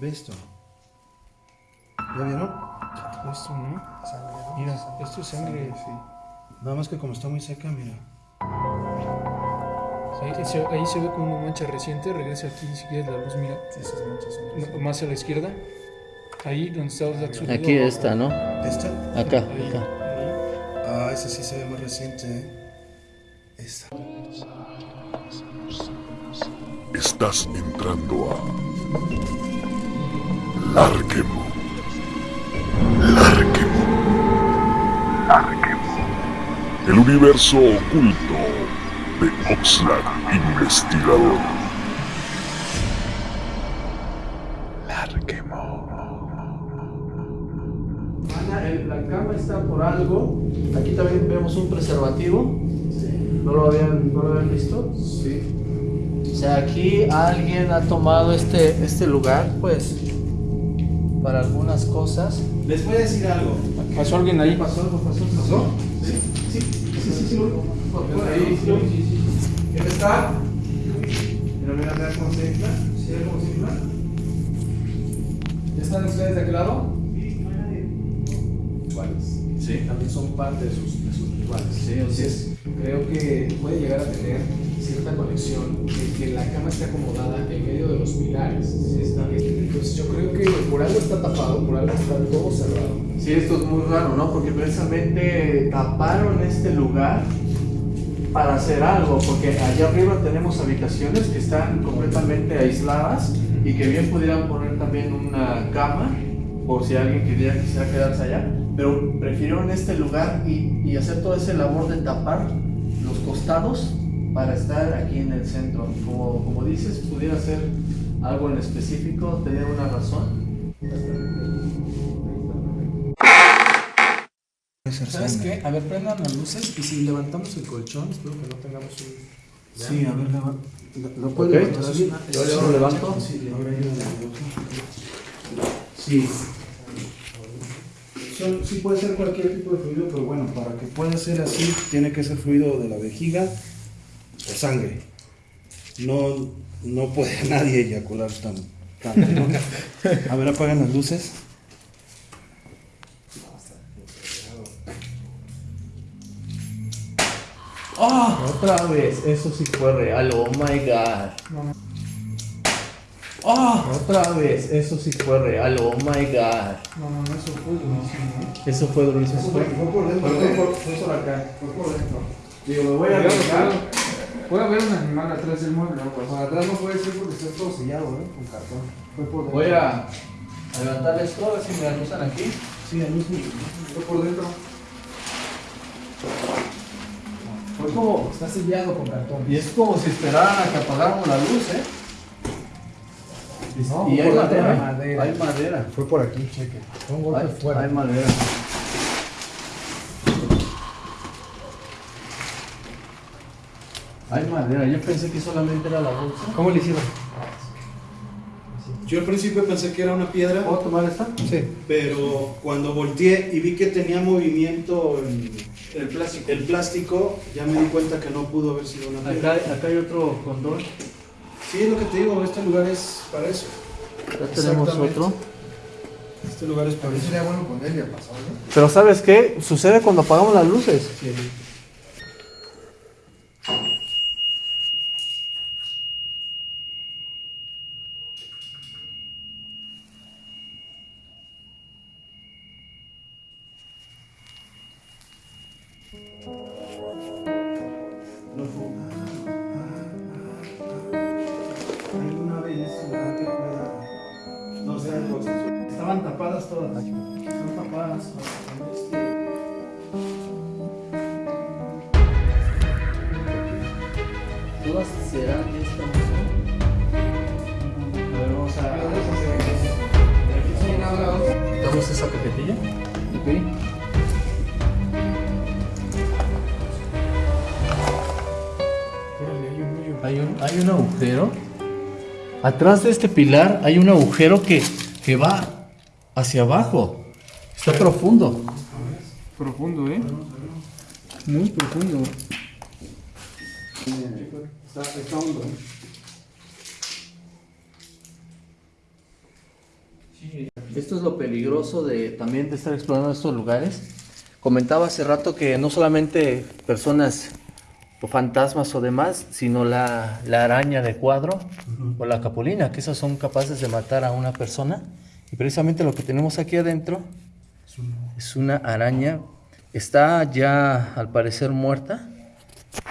Ve esto. ¿Ya vieron? Esto, ¿no? Sangre, ¿no? Mira, esto es sangre. Sí. Nada más que como está muy seca, mira. Ahí se, ahí se ve como una mancha reciente. Regresa aquí si quieres la luz, mira. Sí, esas manchas son No, más a la izquierda. Ahí donde está el azul. Aquí está, ¿no? ¿Esta? Acá, Ahí, acá. ahí. Ah, esa sí se ve más reciente, ¿eh? Esta. Estás entrando a Larquemo. Larquemo. Larquemo. El universo oculto de Oxlack Investigador. Ana, el- la cama está por algo. Aquí también vemos un preservativo. ¿No lo habían, no lo habían visto? Sí. O sea, aquí alguien ha tomado este, este lugar, pues, para algunas cosas. Les voy a decir algo. ¿Pasó alguien ahí? ¿Pasó algo? ¿Pasó? ¿Pasó? Sí. Sí, sí, sí, sí. sí, sí, sí. ¿Quién está? Mira, mira, mira cómo se infla. ¿Sí cómo se infla? ¿Ya están ustedes de aquel lado? Sí, no hay nadie. Rituales. Sí. También son parte de sus, de sus rituales. Sí, Entonces, creo que puede llegar a tener cierta conexión de que la cama esté acomodada en medio de los pilares. Entonces, yo creo que por algo está tapado, por algo está todo cerrado. Sí, esto es muy raro, ¿no? Porque precisamente taparon este lugar para hacer algo, porque allá arriba tenemos habitaciones que están completamente aisladas y que bien pudieran poner también una cama por si alguien quisiera, quisiera quedarse allá, pero prefirieron este lugar y, y hacer toda esa labor de tapar los costados para estar aquí en el centro. Como, como dices, pudiera ser algo en específico, tener una razón. ¿Sabes qué? A ver, prendan las luces y si levantamos el colchón, espero que no tengamos un... Sí, a ver, leva- lo, Ok. levantar así. Yo lo levanto. Sí, ahora. Sí. Son- sí puede ser cualquier tipo de fluido, pero bueno, para que pueda ser así, tiene que ser fluido de la vejiga sangre. No, no puede nadie eyacular tan, tanto, ¿no? A ver, apagan las luces. ¡Ah! Otra vez, eso sí fue real, oh my god. ¡Ah! Otra vez, eso sí fue real, oh my god. No, no, no, eso fue durísimo. Eso fue durísimo. Fue, fue por dentro, Fue por- fue por acá. Fue por dentro. Digo, me voy a cuidado. Puede haber un animal atrás del mueble, ¿no? Pues, atrás no puede ser porque está todo sellado, ¿eh? Con cartón. Fue por dentro. Voy a a levantar esto, a ver si me anuncian aquí. Sí, ahí mismo. Fue por dentro. Fue como. Está sellado con cartón. Y es como si esperaran a que apagáramos la luz, ¿eh? No, y hay madera, madera. Hay madera. Fue por aquí, cheque. Fue un golpe Hay, fuerte. hay madera. Hay madera. Yo pensé que solamente era la bolsa. ¿Cómo le hicieron? Yo al principio pensé que era una piedra, ¿Puedo tomar esta? Sí. pero cuando volteé y vi que tenía movimiento el, El plástico. el plástico, ya me di cuenta que no pudo haber sido una piedra. Acá, acá hay otro condón. Sí, es lo que te digo, este lugar es para eso. Ya tenemos Exactamente. otro. Este lugar es para eso. Sería bueno ponerle a pasar, ¿no? Pero ¿sabes qué? Sucede cuando apagamos las luces. Alguna Estaban tapadas todas. Están tapadas. Todas serán de esta música. A ver, vamos a. ¿Damos esa cajetilla? Ok. Hay un, hay un agujero. Atrás de este pilar hay un agujero que, que va hacia abajo. Está profundo. Profundo, ¿eh? Muy profundo. Está, está hondo. ¿eh? Esto es lo peligroso de también de estar explorando estos lugares. Comentaba hace rato que no solamente personas o fantasmas o demás, sino la, la araña de cuadro o la capulina, que esas son capaces de matar a una persona. Y precisamente lo que tenemos aquí adentro es una araña. Está ya al parecer muerta,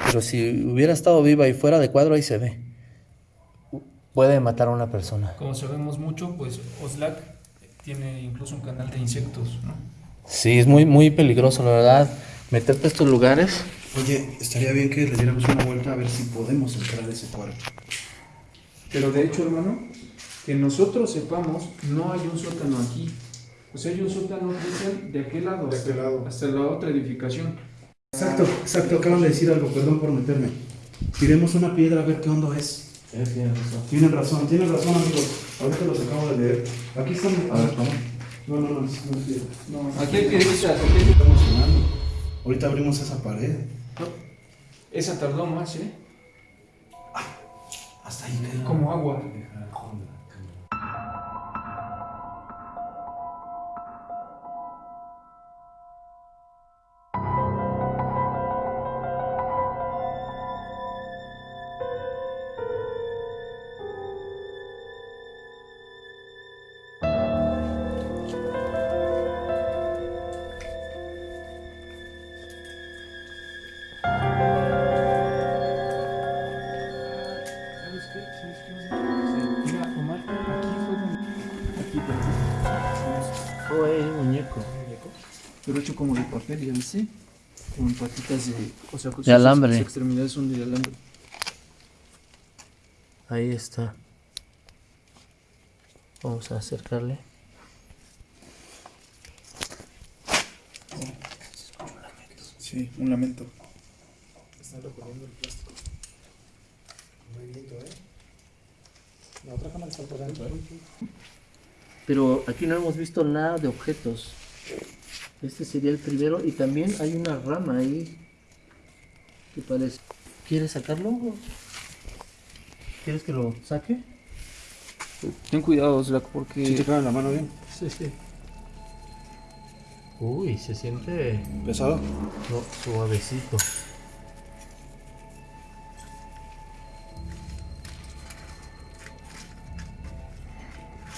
pero si hubiera estado viva y fuera de cuadro, ahí se ve. Puede matar a una persona. Como sabemos mucho, pues Oslac tiene incluso un canal de insectos, ¿no? Sí, es muy, muy peligroso, la verdad. Meterte a estos lugares. Oye, estaría bien que le diéramos una vuelta a ver si podemos entrar a ese cuarto. Pero de hecho, hermano, que nosotros sepamos, no hay un sótano aquí. O sea, hay un sótano de aquel lado, hasta, hasta la otra edificación. Exacto, exacto, acaban de decir algo, perdón por meterme. Tiremos una piedra a ver qué hondo es. Tienen razón, tienen razón amigos. Ahorita los acabo de leer. Aquí están. A ver, ¿cómo? No, no, no, no es piedra. No, aquí hay piedritas, aquí Estamos. Ahorita abrimos esa pared. Esa tardó más, ¿eh? Hasta ahí quedó. Como agua. Hecho como de papel, ¿ya viste? Con patitas de... O sea, con De alambre. Sus extremidades son de alambre. Ahí está. Vamos a acercarle. Sí, un lamento. Pero aquí no hemos visto nada de objetos. Este sería el primero y también hay una rama ahí. ¿Qué parece? ¿Quieres sacarlo? ¿Quieres que lo saque? Ten cuidado, Slack, porque... ¿Sí te cabe en la mano bien? Sí, sí. Uy, se siente ¿Pesado? no, suavecito.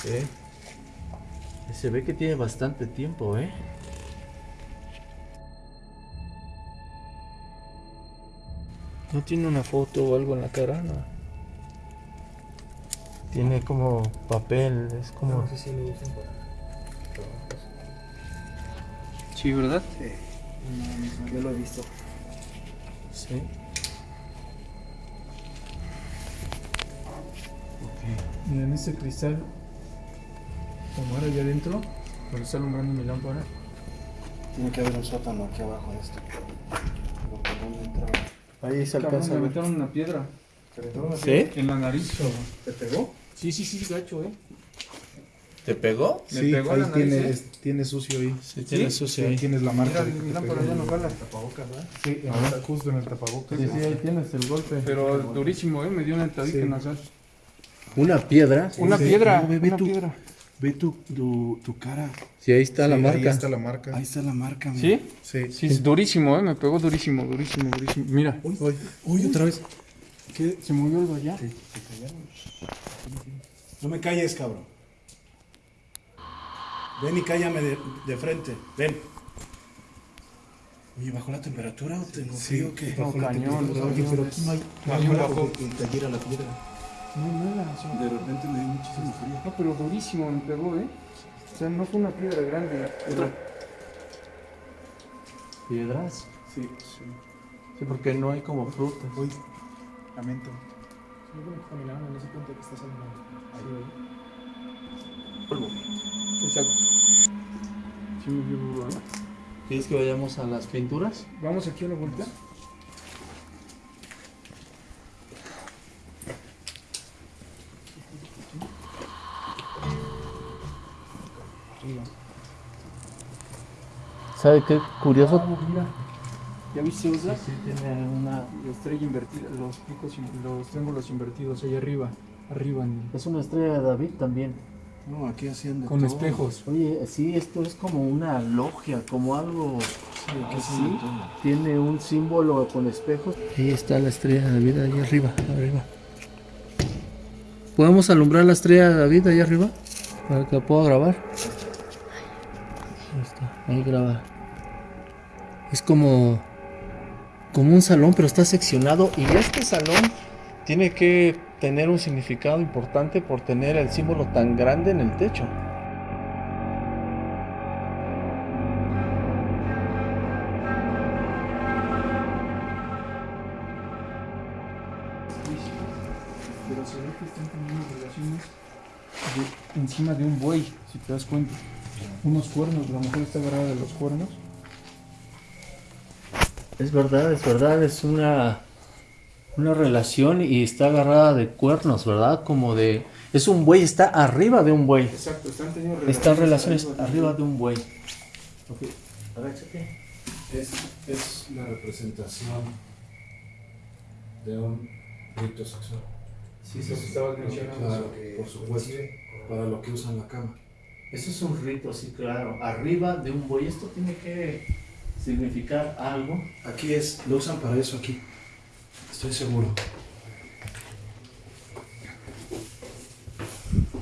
¿Eh? Se ve que tiene bastante tiempo, ¿eh? No tiene una foto o algo en la cara, no. Tiene como papel, es como... si lo usan para... Sí, ¿verdad? Yo lo he visto. Sí. Mira, en este cristal, Omar allá adentro, donde está alumbrando mi lámpara, Tiene que haber un sótano aquí abajo de esto. Pero ¿por dónde entraba? Ahí se cabrón, alcanza a me ver. metieron una piedra ¿Sí? en la nariz. ¿Te pegó? Sí, sí, sí, gacho, eh. ¿Te pegó? Me sí, pegó ahí la nariz, tiene, ¿eh? es- tiene sucio ahí. Sí, tiene sucio Sí, tienes la marca. Mira, de que mi te lámpara pegó. ya no jala. Sí, ahora justo en el tapabocas. Sí, sí, ahí tienes el golpe. Pero durísimo, eh, me dio una entradita Sí. nasal. ¿Una piedra? Una sí. piedra, No, ve una tú. piedra. Ve tu, tu, tu cara. Sí, ahí está la Sí, marca. Ahí está la marca. Ahí está la marca. mira. ¿Sí? Sí. Sí, es durísimo, eh, me pegó durísimo, durísimo, durísimo. Mira, Uy, uy, otra vez. ¿qué? ¿Se movió algo allá? No me calles, cabrón. Ven y cállame de, de frente. Ven. Oye, ¿bajó la temperatura o tengo frío o qué? No, cañón, Oye, pero aquí no hay, no hay Bajó, porque que cayera la piedra. No, nada, sí. De repente me dio muchísimo frío. No, pero durísimo me pegó, ¿eh? O sea, no fue una piedra grande. Pero... ¿Piedras? Sí, sí. Sí, porque no hay como frutas. Uy, lamento. Exacto. Sí, me ¿eh? ¿Quieres que vayamos a las pinturas? Vamos aquí a la vuelta. ¿Sabe qué curioso? Ah, mira. ¿Ya viste Osa? Sí, tiene una... La estrella invertida, los picos, los triángulos invertidos ahí arriba. Arriba en Es una estrella de David también. No, aquí hacían de Con todo. espejos. Oye, sí, esto es como una logia, como algo Sí, aquí así. Tiene un símbolo con espejos. Ahí está la estrella de David, ahí arriba, arriba. ¿Podemos alumbrar la estrella de David ahí arriba? Para que la pueda grabar. Ahí graba. Es como, como un salón, pero está seccionado. Y este salón tiene que tener un significado importante por tener el símbolo tan grande en el techo. Pero se ve que están teniendo relaciones de- encima de un buey, si te das cuenta. Unos cuernos, la mujer está agarrada de los cuernos. Es verdad, es verdad, es una, una relación y está agarrada de cuernos, ¿verdad? Como de... Es un buey, está arriba de un buey. Exacto, están teniendo Están relaciones arriba de un buey. Ok, agáchate. Es, es la representación de un rito sexual. Sí, eso estabas mencionando. Claro, por supuesto. Para lo que usan la cama. Eso es un rito, sí, claro. Arriba de un buey. Esto tiene que significar algo. Aquí es, lo usan para eso aquí. Estoy seguro.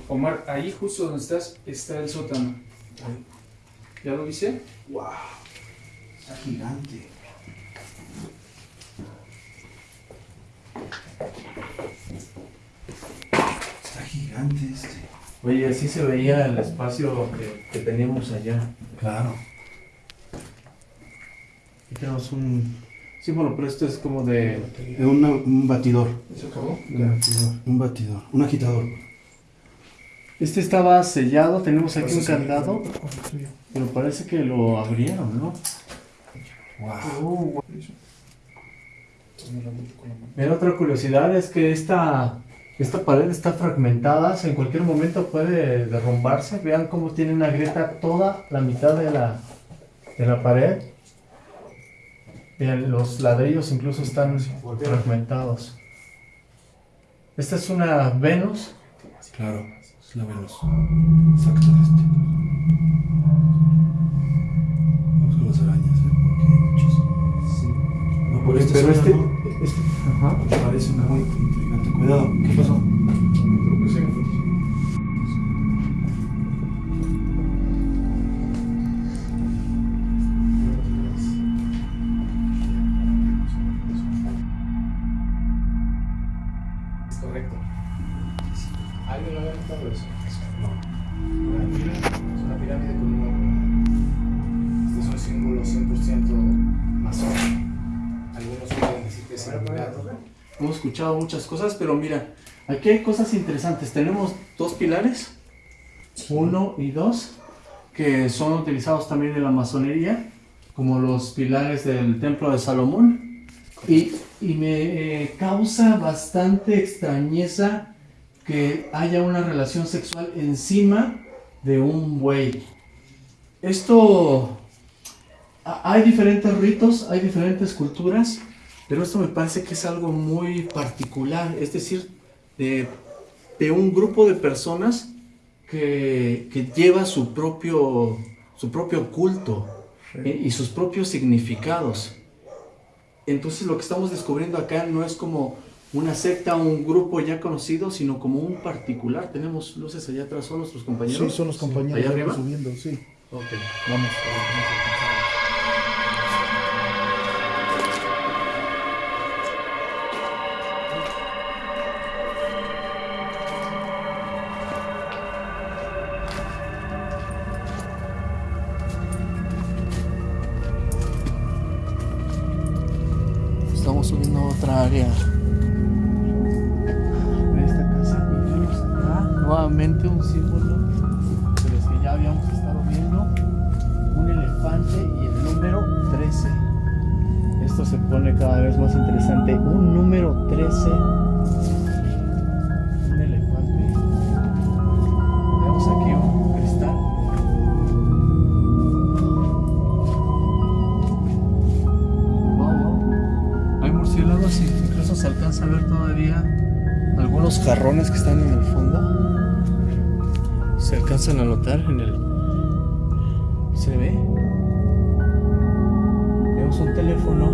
Omar, ahí justo donde estás está el sótano. ¿Ya lo viste? ¡Wow! Está gigante. Está gigante este. Oye, así se veía el espacio que, que teníamos allá. Claro. Aquí tenemos un símbolo, pero esto es como de... Una- un batidor. ¿Se acabó? Un batidor. Un batidor. Un agitador. Este estaba sellado, tenemos aquí un candado, pero parece que lo abrieron, ¿no? ¡Wow! Mira, otra curiosidad es que esta, esta pared está fragmentada, en cualquier momento puede derrumbarse. Vean cómo tiene una grieta toda la mitad de la, de la pared. Vean, los ladrillos incluso están fragmentados. Esta es una Venus. Claro, es la Venus. Exacto, este. Vamos con las arañas, ¿eh? Porque hay muchas. No, por este pero este, no. Este- ajá. Me parece muy intrigante. Cuidado, ¿qué pasó? Es correcto. ¿Alguien lo había notado eso? Escuchado muchas cosas, pero mira, aquí hay cosas interesantes. Tenemos dos pilares, uno y dos, que son utilizados también en la masonería, como los pilares del templo de Salomón. Y, y me eh, causa bastante extrañeza que haya una relación sexual encima de un buey. Esto... ha- Hay diferentes ritos, hay diferentes culturas, pero esto me parece que es algo muy particular, es decir, de, de un grupo de personas que, que lleva su propio, su propio culto eh, y sus propios significados. Entonces lo que estamos descubriendo acá no es como una secta o un grupo ya conocido, sino como un particular. Tenemos luces allá atrás, ¿son nuestros compañeros? Sí, son los compañeros. ¿Allá arriba? subiendo, sí. Ok, vamos. Subiendo a otra área de esta casa acá nuevamente un símbolo de los que ya habíamos estado viendo, un elefante y el número 13. Esto se pone cada vez más interesante. Un número 13. Notar en el... ¿Se ve? Tenemos un teléfono,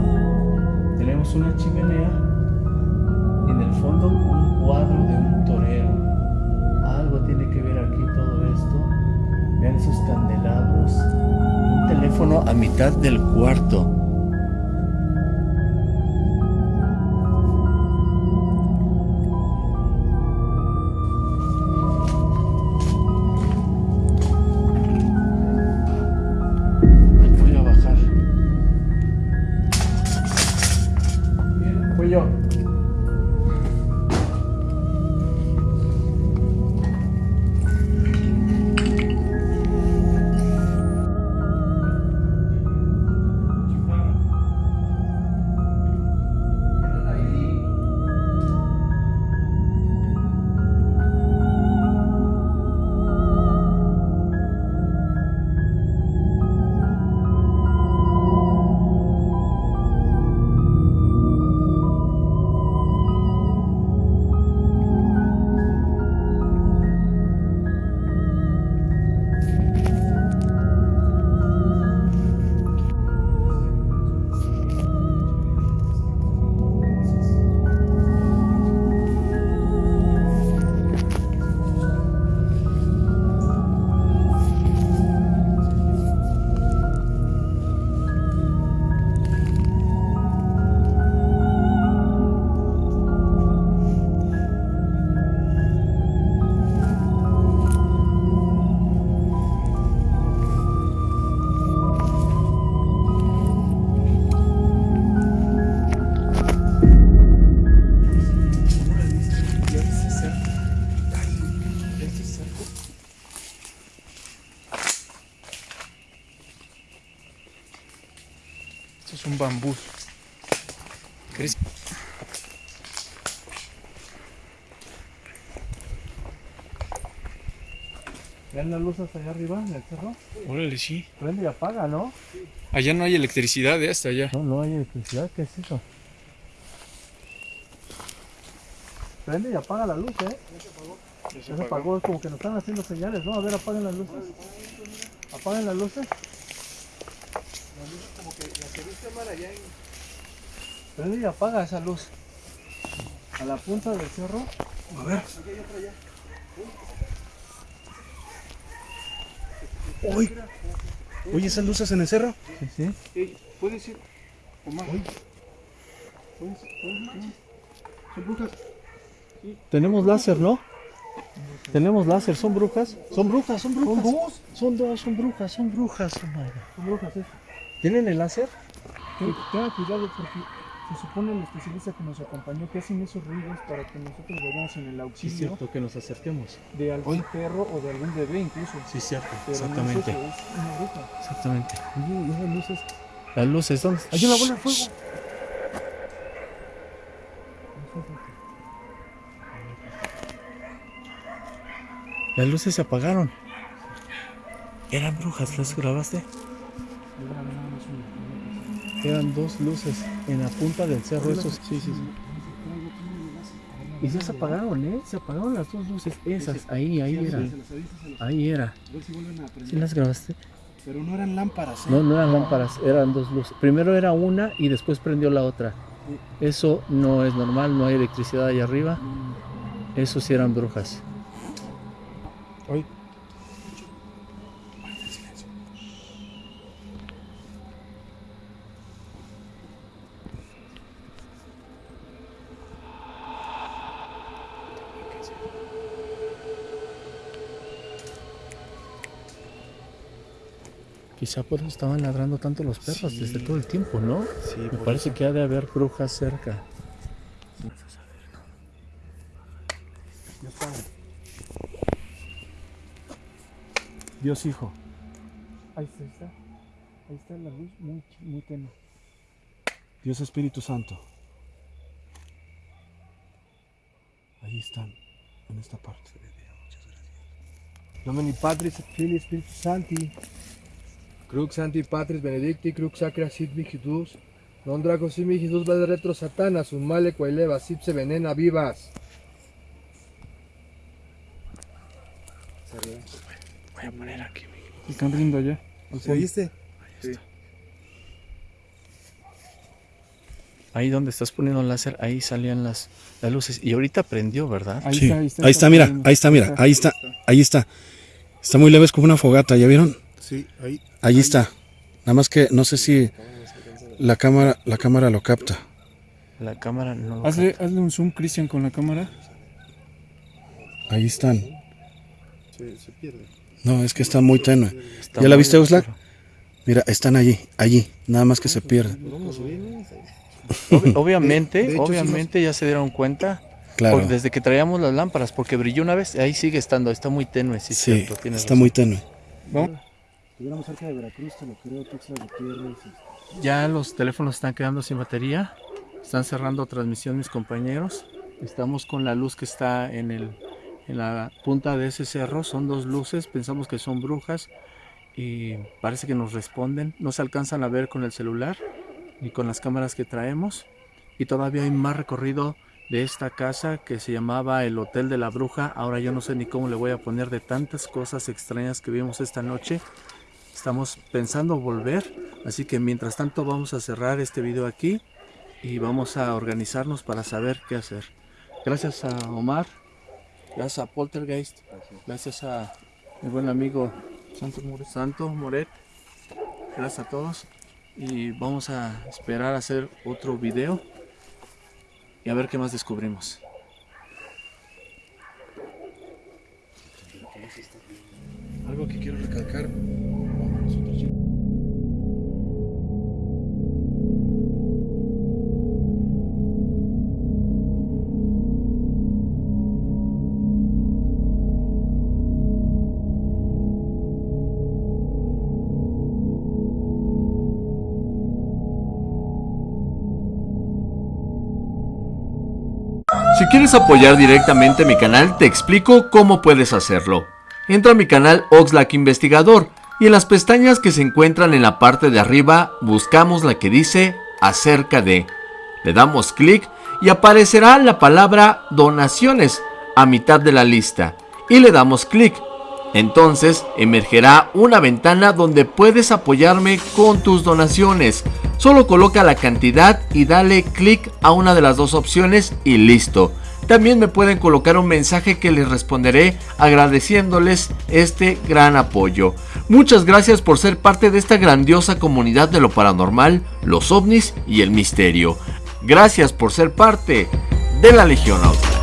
tenemos una chimenea y en el fondo un cuadro de un torero. Algo tiene que ver aquí todo esto. Vean esos candelabros. Un teléfono a mitad del cuarto. Esto es un bambú. ¿Crees? Vean las luces allá arriba en el cerro. Órale, sí. Prende y apaga, ¿no? Allá no hay electricidad, ¿eh? Hasta allá. No, no hay electricidad. ¿Qué es eso? Prende y apaga la luz, ¿eh? Ya se apagó. Es como que nos están haciendo señales, ¿no? A ver, apaguen las luces. Apaguen las luces. Prende y apaga esa luz. A la punta del cerro. A ver. Uy. Oye, esas luces en el cerro. Sí, sí. Ey, ¿Puedes ir? Omar. ¿Puedes? ¿Son brujas? Tenemos láser, ¿no? Tenemos láser, ¿son brujas? Son brujas, son brujas. ¿Son dos? Son dos, son brujas, son brujas. oh. Son brujas, ¿eh? ¿Tienen el láser? Ten- Tenga cuidado porque se supone el especialista que nos acompañó que hacen esos ruidos para que nosotros vayamos en el Sí, auxilio cierto, que nos acerquemos. de algún perro o de algún bebé incluso. Sí, cierto, Pero no exactamente. es una. Exactamente. Oye, ¿y esas luces? Las luces, ¿dónde? ¡Hay una bola de fuego! Las luces se apagaron. Eran brujas, ¿las grabaste? Eran dos luces en la punta del cerro. Esos. Sí, sí, sí. Y ya se apagaron, ¿eh? Se apagaron las dos luces. Esas, ahí, ahí era. Ahí era. A ver si vuelven a ¿Sí las grabaste? Pero no eran lámparas, ¿eh? No, no eran lámparas, eran dos luces. Primero era una y después prendió la otra. Eso no es normal, no hay electricidad ahí arriba. Eso sí eran brujas. Oye. Quizá por eso estaban ladrando tanto los perros desde todo el tiempo, ¿no? Sí, Me parece eso. que ha de haber brujas cerca. Dios Padre. Dios Hijo. Ahí está, ahí está. Ahí está la luz muy, muy tenue. Dios Espíritu Santo. Ahí están, en esta parte. Nomini Patris Filii Spiritus Sancti. Crux Sancti Patris Benedicti, Crux Sacra sit mihitus. Non drago simi Jesús va de retro satanas, un male quaeleva, sipse venena vivas. Voy a poner aquí. Están riendo allá. ¿Se oíste? Ahí donde estás poniendo el láser, ahí salían las, las luces. Y ahorita prendió, ¿verdad? Ahí Sí, está, ahí está, mira, ahí está, mira, ahí está, ahí está. Está muy leve, es como una fogata, ¿ya vieron? Sí, ahí. Ahí está. Nada más que no sé si la cámara, la cámara lo capta. La cámara no lo Hazle, hazle un zoom, Cristian, con la cámara. Ahí están. Se, se pierde. No, es que está muy tenue. Está ¿Ya la viste, Oxlack? Mira, están allí, allí. Nada más que se pierden. Obvi- obviamente, De hecho, sí obviamente ya se dieron cuenta. Claro. por- desde que traíamos las lámparas, porque brilló una vez, ahí sigue estando, está muy tenue, sí, Sí, cierto, está razón. muy tenue. Vamos. Cerca de Veracruz, te lo creo, Gutiérrez. Ya los teléfonos están quedando sin batería. Están cerrando transmisión mis compañeros. Estamos con la luz que está en, el, en la punta de ese cerro. Son dos luces. Pensamos que son brujas. Y parece que nos responden. No se alcanzan a ver con el celular ni con las cámaras que traemos. Y todavía hay más recorrido de esta casa que se llamaba el Hotel de la Bruja. Ahora yo no sé ni cómo le voy a poner de tantas cosas extrañas que vimos esta noche. Estamos pensando volver, así que mientras tanto vamos a cerrar este video aquí y vamos a organizarnos para saber qué hacer. Gracias a Omar, gracias a Poltergeist, gracias a mi buen amigo Santo Moret, Santo Moret. gracias a todos y vamos a esperar a hacer otro video y a ver qué más descubrimos. Algo que quiero recalcar. Quieres apoyar directamente mi canal, te explico cómo puedes hacerlo. Entra a mi canal Oxlack Investigador y en las pestañas que se encuentran en la parte de arriba buscamos la que dice acerca de. Le damos clic y aparecerá la palabra donaciones a mitad de la lista y le damos clic. Entonces emergerá una ventana donde puedes apoyarme con tus donaciones. Solo coloca la cantidad y dale clic a una de las dos opciones y listo. También me pueden colocar un mensaje que les responderé agradeciéndoles este gran apoyo. Muchas gracias por ser parte de esta grandiosa comunidad de lo paranormal, los ovnis y el misterio. Gracias por ser parte de la Legión Oxlack.